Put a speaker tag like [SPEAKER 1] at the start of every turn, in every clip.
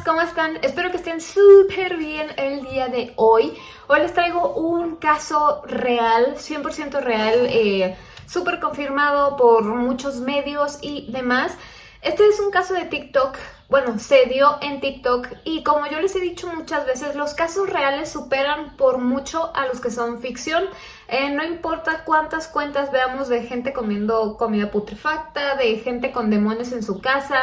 [SPEAKER 1] ¿cómo están? Espero que estén súper bien el día de hoy. Hoy les traigo un caso real, 100% real, eh, súper confirmado por muchos medios y demás. Este es un caso de TikTok, bueno, se dio en TikTok y como yo les he dicho muchas veces, los casos reales superan por mucho a los que son ficción. Eh, no importa cuántas cuentas veamos de gente comiendo comida putrefacta, de gente con demonios en su casa,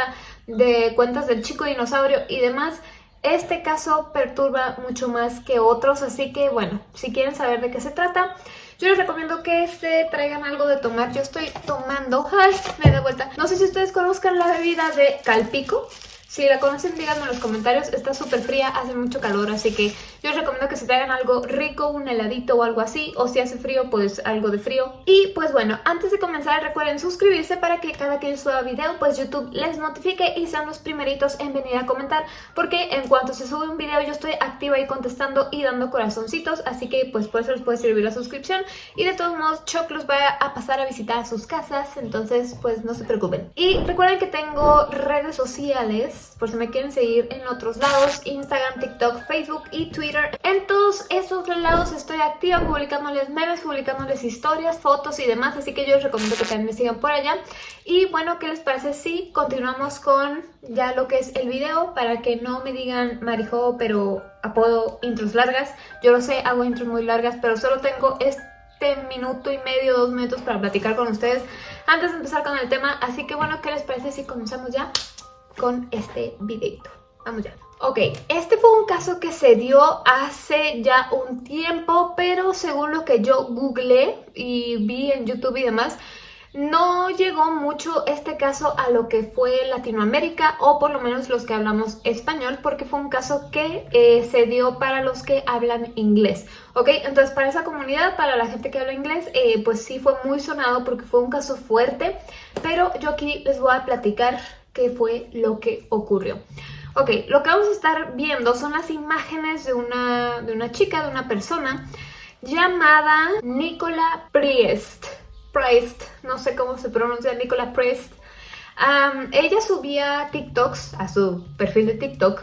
[SPEAKER 1] de cuentas del chico dinosaurio y demás, este caso perturba mucho más que otros, así que bueno, si quieren saber de qué se trata, yo les recomiendo que se traigan algo de tomar. Yo estoy tomando... ¡Ay! Me da vuelta. No sé si ustedes conozcan la bebida de Calpico. Si la conocen, díganme en los comentarios. Está súper fría, hace mucho calor, así que yo os recomiendo que se traigan algo rico, un heladito o algo así. O si hace frío, pues algo de frío. Y pues bueno, antes de comenzar, recuerden suscribirse para que cada que yo suba video, pues YouTube les notifique y sean los primeritos en venir a comentar. Porque en cuanto se sube un video, yo estoy activa ahí contestando y dando corazoncitos. Así que pues por eso les puede servir la suscripción. Y de todos modos, Choc los va a pasar a visitar a sus casas. Entonces, pues no se preocupen. Y recuerden que tengo redes sociales por si me quieren seguir en otros lados, Instagram, TikTok, Facebook y Twitter. En todos esos lados estoy activa publicándoles memes, publicándoles historias, fotos y demás, así que yo les recomiendo que también me sigan por allá. Y bueno, ¿qué les parece si continuamos con ya lo que es el video? Para que no me digan Marijo, pero apodo intros largas. Yo lo sé, hago intros muy largas, pero solo tengo este minuto y medio, dos minutos para platicar con ustedes antes de empezar con el tema. Así que bueno, ¿qué les parece si comenzamos ya? Con este videito. Vamos ya. Ok, este fue un caso que se dio hace ya un tiempo, pero según lo que yo googleé y vi en YouTube y demás, no llegó mucho este caso a lo que fue Latinoamérica o por lo menos los que hablamos español porque fue un caso que eh, se dio para los que hablan inglés, ¿ok? Entonces para esa comunidad, para la gente que habla inglés, eh, pues sí fue muy sonado porque fue un caso fuerte, pero yo aquí les voy a platicar qué fue lo que ocurrió. Ok, lo que vamos a estar viendo son las imágenes de una, de una chica, de una persona llamada Nicola Priest. Priest, no sé cómo se pronuncia, Nicola Priest. ella subía TikToks a su perfil de TikTok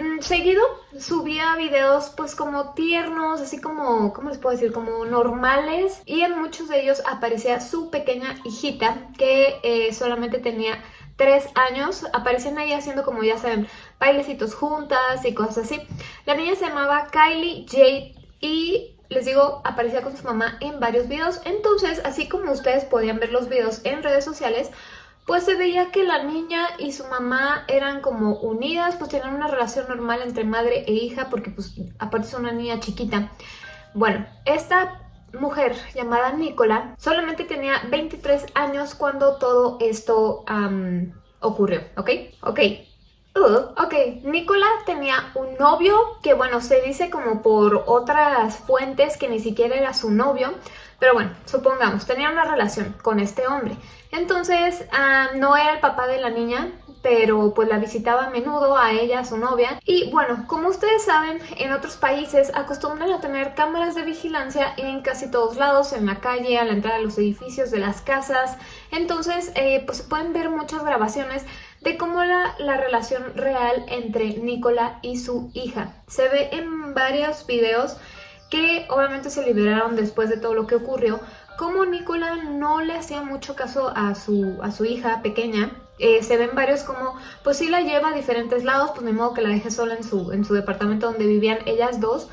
[SPEAKER 1] mm, seguido subía videos pues como tiernos, así como, ¿cómo les puedo decir? Como normales y en muchos de ellos aparecía su pequeña hijita que eh, solamente tenía tres años, aparecían ahí haciendo como ya saben, bailecitos juntas y cosas así. La niña se llamaba Kylie Jade y les digo, aparecía con su mamá en varios videos. Entonces, así como ustedes podían ver los videos en redes sociales, pues se veía que la niña y su mamá eran como unidas, pues tenían una relación normal entre madre e hija, porque pues aparte es una niña chiquita. Bueno, esta mujer llamada Nicola solamente tenía 23 años cuando todo esto ocurrió, ¿ok? Ok. Uh, ok, Nicola tenía un novio que, bueno, se dice como por otras fuentes que ni siquiera era su novio, pero bueno, supongamos, tenía una relación con este hombre. Entonces, no era el papá de la niña, pero pues la visitaba a menudo a ella, a su novia. Y bueno, como ustedes saben, en otros países acostumbran a tener cámaras de vigilancia en casi todos lados, en la calle, a la entrada de los edificios, de las casas. Entonces, eh, pues se pueden ver muchas grabaciones de cómo la, la relación real entre Nicola y su hija. Se ve en varios videos que obviamente se liberaron después de todo lo que ocurrió, como Nicola no le hacía mucho caso a su, a su hija pequeña eh, se ven varios como, pues sí la lleva a diferentes lados, pues ni modo que la deje sola en su, en su departamento donde vivían ellas dos,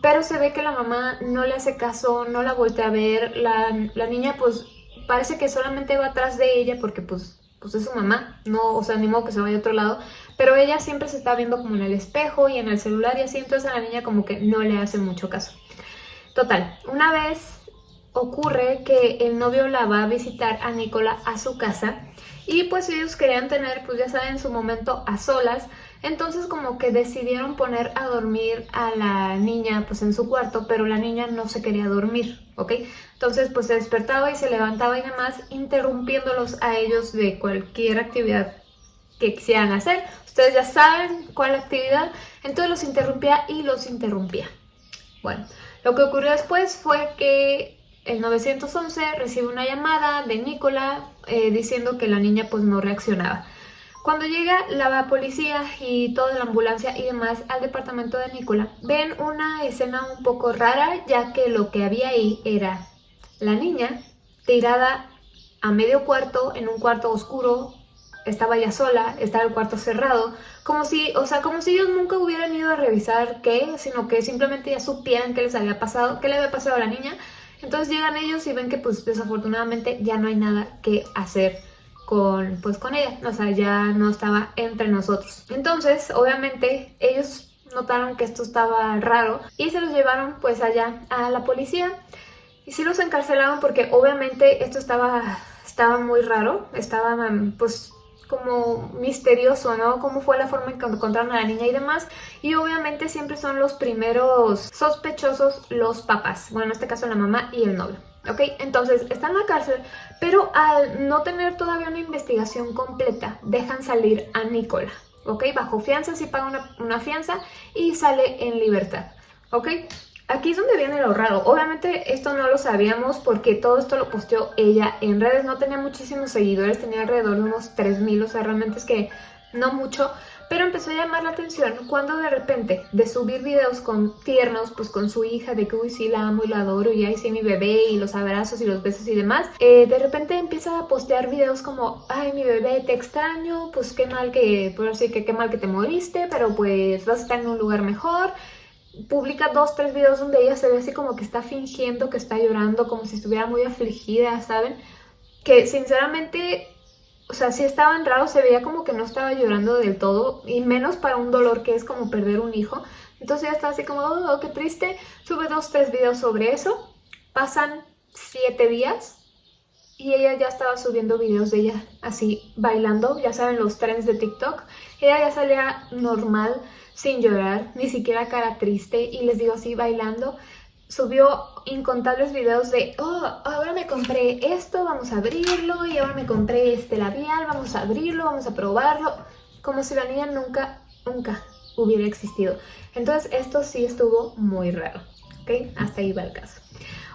[SPEAKER 1] pero se ve que la mamá no le hace caso, no la voltea a ver, la, niña pues parece que solamente va atrás de ella porque pues, pues es su mamá, no, o sea, ni modo que se vaya a otro lado, pero ella siempre se está viendo como en el espejo y en el celular y así, entonces a la niña como que no le hace mucho caso. Total, una vez ocurre que el novio la va a visitar a Nicola a su casa y pues ellos querían tener, pues ya saben, su momento a solas. Entonces como que decidieron poner a dormir a la niña pues en su cuarto, pero la niña no se quería dormir, ¿ok? Entonces pues se despertaba y se levantaba y demás, interrumpiéndolos a ellos de cualquier actividad que quisieran hacer. Ustedes ya saben cuál actividad, entonces los interrumpía y los interrumpía. Bueno, lo que ocurrió después fue que el 911 recibe una llamada de Nicola eh, diciendo que la niña pues no reaccionaba. Cuando llega la policía y toda la ambulancia y demás al departamento de Nicola, ven una escena un poco rara ya que lo que había ahí era la niña tirada a medio cuarto, en un cuarto oscuro, estaba ya sola, estaba el cuarto cerrado, como si, o sea, como si ellos nunca hubieran ido a revisar qué, sino que simplemente ya supieran qué les había pasado, qué le había pasado a la niña. Entonces llegan ellos y ven que pues desafortunadamente ya no hay nada que hacer con, pues, con ella, o sea, ya no estaba entre nosotros. Entonces, obviamente, ellos notaron que esto estaba raro y se los llevaron pues allá a la policía. Y sí los encarcelaron porque obviamente esto estaba, estaba muy raro, estaba pues como misterioso, ¿no? Cómo fue la forma en que encontraron a la niña y demás. Y obviamente siempre son los primeros sospechosos los papás. Bueno, en este caso la mamá y el novio. ¿ok? Entonces está en la cárcel, pero al no tener todavía una investigación completa, dejan salir a Nicola, ¿ok? Bajo fianza, si paga una, una, fianza y sale en libertad, ¿ok? Aquí es donde viene lo raro. Obviamente esto no lo sabíamos porque todo esto lo posteó ella en redes. No tenía muchísimos seguidores, tenía alrededor de unos 3000, o sea, realmente es que no mucho pero empezó a llamar la atención cuando de repente de subir videos con tiernos, pues con su hija, de que uy sí la amo y la adoro y ahí sí mi bebé y los abrazos y los besos y demás, eh, de repente empieza a postear videos como ay mi bebé te extraño, pues qué mal que, por así que qué mal que te moriste, pero pues vas a estar en un lugar mejor publica dos, tres videos donde ella se ve así como que está fingiendo que está llorando, como si estuviera muy afligida, ¿saben? Que sinceramente o sea, sí estaban raros, se veía como que no estaba llorando del todo, y menos para un dolor que es como perder un hijo. Entonces ya estaba así como, oh, qué triste. Sube dos, tres videos sobre eso. Pasan siete días y ella ya estaba subiendo videos de ella así bailando, ya saben los trends de TikTok. Ella ya salía normal, sin llorar, ni siquiera cara triste y les digo así bailando subió incontables videos de, oh, ahora me compré esto, vamos a abrirlo, y ahora me compré este labial, vamos a abrirlo, vamos a probarlo, como si la niña nunca, nunca hubiera existido. Entonces esto sí estuvo muy raro, ¿ok? Hasta ahí va el caso.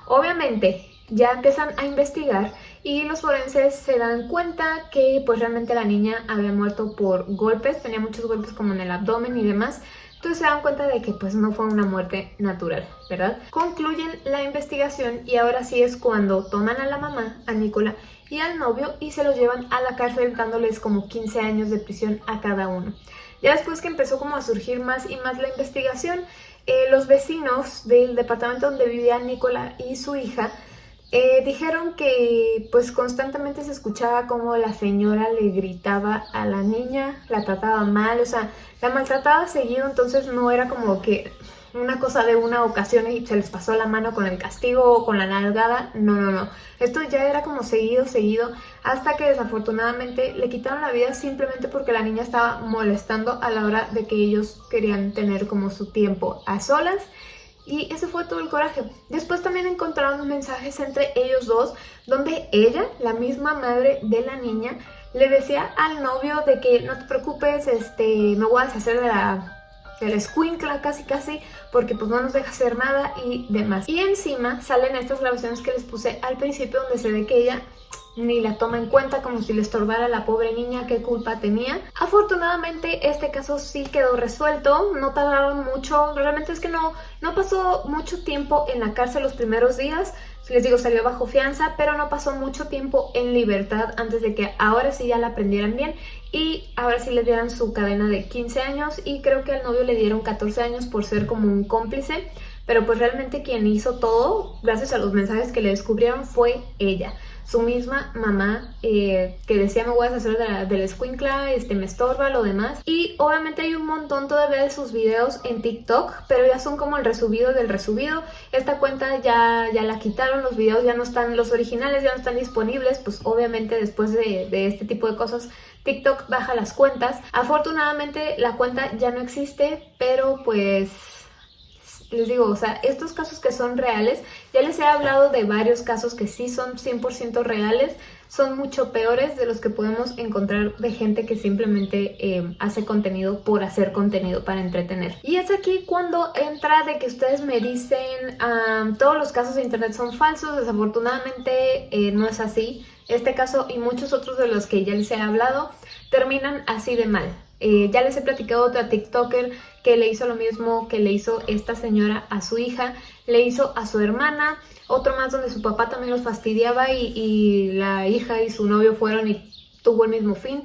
[SPEAKER 1] Obviamente ya empiezan a investigar y los forenses se dan cuenta que pues realmente la niña había muerto por golpes, tenía muchos golpes como en el abdomen y demás, entonces se dan cuenta de que pues no fue una muerte natural, ¿verdad? Concluyen la investigación y ahora sí es cuando toman a la mamá, a Nicola, y al novio y se los llevan a la cárcel dándoles como 15 años de prisión a cada uno. Ya después que empezó como a surgir más y más la investigación, eh, los vecinos del departamento donde vivían Nicola y su hija eh, dijeron que pues constantemente se escuchaba como la señora le gritaba a la niña, la trataba mal, o sea, la maltrataba seguido, entonces no era como que una cosa de una ocasión y se les pasó la mano con el castigo o con la nalgada, no, no, no. Esto ya era como seguido, seguido, hasta que desafortunadamente le quitaron la vida simplemente porque la niña estaba molestando a la hora de que ellos querían tener como su tiempo a solas y ese fue todo el coraje. Después también encontraron mensajes entre ellos dos donde ella, la misma madre de la niña, le decía al novio de que no te preocupes, este, me voy a deshacer de la, de la escuincla casi casi porque pues no nos deja hacer nada y demás. Y encima salen estas grabaciones que les puse al principio donde se ve que ella ni la toma en cuenta como si le estorbara a la pobre niña qué culpa tenía. Afortunadamente este caso sí quedó resuelto, no tardaron mucho, realmente es que no, no pasó mucho tiempo en la cárcel los primeros días, les digo salió bajo fianza, pero no pasó mucho tiempo en libertad antes de que ahora sí ya la aprendieran bien y ahora sí le dieran su cadena de 15 años. Y creo que al novio le dieron 14 años por ser como un cómplice, pero pues realmente quien hizo todo, gracias a los mensajes que le descubrieron, fue ella su misma mamá eh, que decía me voy a deshacer de la, de escuincla, este, me estorba, lo demás. Y obviamente hay un montón todavía de sus videos en TikTok, pero ya son como el resubido del resubido. Esta cuenta ya, ya la quitaron, los videos ya no están, los originales ya no están disponibles, pues obviamente después de, de este tipo de cosas TikTok baja las cuentas. Afortunadamente la cuenta ya no existe, pero pues les digo, o sea, estos casos que son reales, ya les he hablado de varios casos que sí son 100% reales, son mucho peores de los que podemos encontrar de gente que simplemente eh, hace contenido por hacer contenido para entretener. Y es aquí cuando entra de que ustedes me dicen todos los casos de internet son falsos, desafortunadamente eh, no es así. Este caso y muchos otros de los que ya les he hablado terminan así de mal. Eh, ya les he platicado otra TikToker que le hizo lo mismo que le hizo esta señora a su hija, le hizo a su hermana, otro más donde su papá también los fastidiaba y, la hija y su novio fueron y tuvo el mismo fin.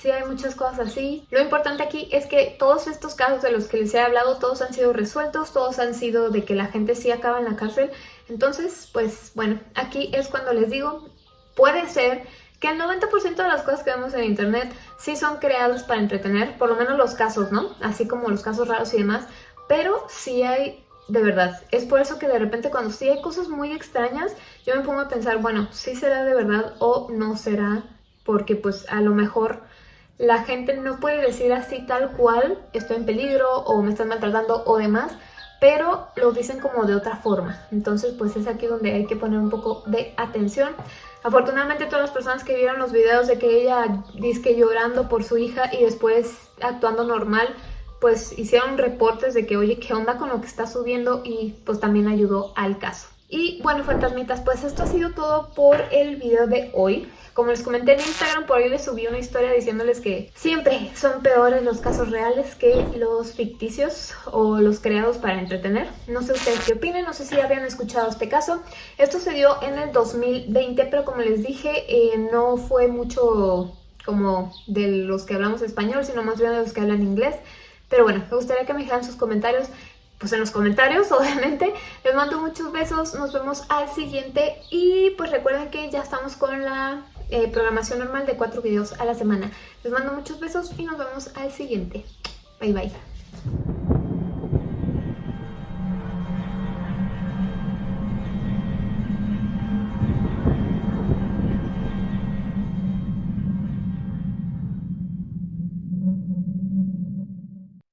[SPEAKER 1] Sí, hay muchas cosas así. Lo importante aquí es que todos estos casos de los que les he hablado, todos han sido resueltos, todos han sido de que la gente sí acaba en la cárcel. Entonces, pues bueno, aquí es cuando les digo, puede ser que el 90% de las cosas que vemos en internet sí son creadas para entretener, por lo menos los casos, ¿no? Así como los casos raros y demás, pero sí hay, de verdad, es por eso que de repente cuando sí hay cosas muy extrañas, yo me pongo a pensar, bueno, sí será de verdad o no será, porque pues a lo mejor la gente no puede decir así tal cual, estoy en peligro o me están maltratando o demás, pero lo dicen como de otra forma. Entonces pues es aquí donde hay que poner un poco de atención. Afortunadamente todas las personas que vieron los videos de que ella disque llorando por su hija y después actuando normal, pues hicieron reportes de que oye, ¿qué onda con lo que está subiendo? Y pues también ayudó al caso. Y bueno, fantasmitas, pues esto ha sido todo por el video de hoy. Como les comenté en Instagram, por ahí les subí una historia diciéndoles que siempre son peores los casos reales que los ficticios o los creados para entretener. No sé ustedes qué opinen, no sé si habían escuchado este caso. Esto se dio en el 2020, pero como les dije, eh, no fue mucho como de los que hablamos español, sino más bien de los que hablan inglés. Pero bueno, me gustaría que me dejaran sus comentarios pues en los comentarios, obviamente. Les mando muchos besos, nos vemos al siguiente y pues recuerden que ya estamos con la eh, programación normal de cuatro videos a la semana. Les mando muchos besos y nos vemos al siguiente. Bye bye.